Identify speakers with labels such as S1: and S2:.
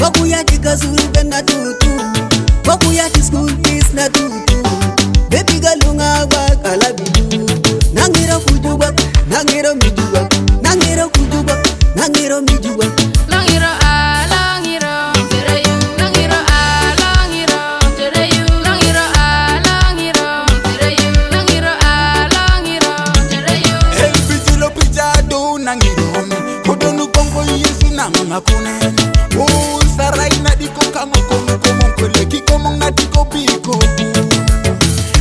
S1: Vakuya ah, ah, ah, chikazuru kwakuya tiskul tisnatutu bepigalunga kwakala bidu nangero kujuba nangero mijuba nangero kujuba nangero mijuba
S2: Makunen, oh.